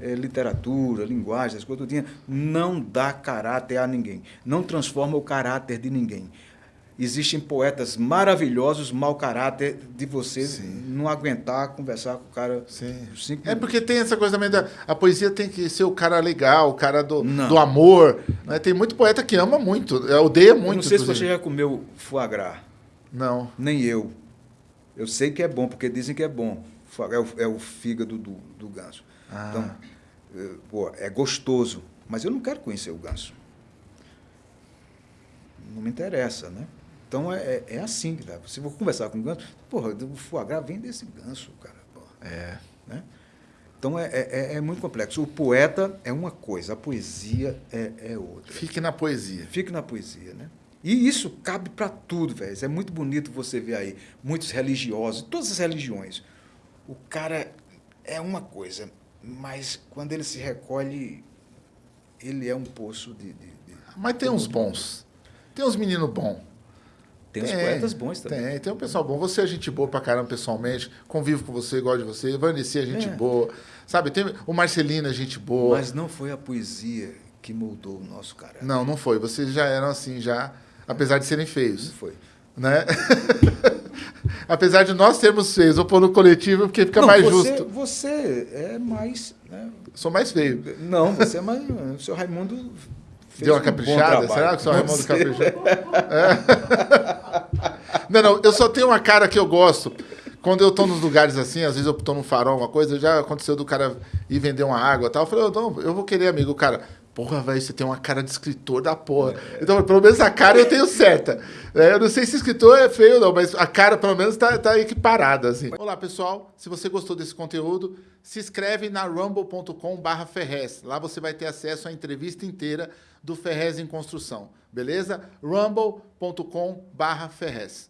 é, literatura, linguagem, as coisas tudinho, não dá caráter a ninguém. Não transforma o caráter de ninguém. Existem poetas maravilhosos, mau caráter de você Sim. não aguentar conversar com o cara. Sim. é porque tem essa coisa também da. A poesia tem que ser o cara legal, o cara do, do amor. Né? Tem muito poeta que ama muito, é, odeia muito. Eu não sei se você já comeu foie gras. Não. Nem eu. Eu sei que é bom, porque dizem que é bom. É o, é o fígado do, do ganso. Ah. Então, é, pô, é gostoso. Mas eu não quero conhecer o ganso. Não me interessa, né? Então é, é, é assim, tá? se for conversar com o ganso, porra, o foie gras vem desse ganso, cara. Porra. É. Né? Então é, é, é, muito complexo. O poeta é uma coisa, a poesia é, é outra. Fique na poesia. Fique na poesia, né? E isso cabe para tudo, velho. É muito bonito você ver aí muitos religiosos, todas as religiões. O cara é uma coisa, mas quando ele se recolhe, ele é um poço de. de, de mas tem uns bons. Tem uns meninos bons. Tem uns poetas bons também. Tem, tem um pessoal bom. Você é gente boa pra caramba pessoalmente, convivo com você, gosto de você. Vanessa é gente é. boa. Sabe, tem o Marcelino é gente boa. Mas não foi a poesia que moldou o nosso caráter. Não, não foi. Vocês já eram assim, já apesar de serem feios. Não foi. Né? apesar de nós sermos feios, vou pôr no coletivo porque fica não, mais você, justo. Você é mais. Né? Sou mais feio. Não, você é mais. O seu Raimundo. Deu uma um caprichada? Será que o seu Raimundo caprichou? É. Não, não, eu só tenho uma cara que eu gosto. Quando eu estou nos lugares assim, às vezes eu estou num farol, alguma coisa, já aconteceu do cara ir vender uma água e tal. Eu falei, não, eu vou querer, amigo. O cara, Porra, velho, você tem uma cara de escritor da porra. É. Então, pelo menos a cara eu tenho certa. É, eu não sei se escritor é feio ou não, mas a cara, pelo menos, tá, tá equiparada, assim. Olá, pessoal. Se você gostou desse conteúdo, se inscreve na rumble.com barra Ferrez. Lá você vai ter acesso à entrevista inteira do Ferrez em Construção. Beleza? rumble.com barra Ferrez.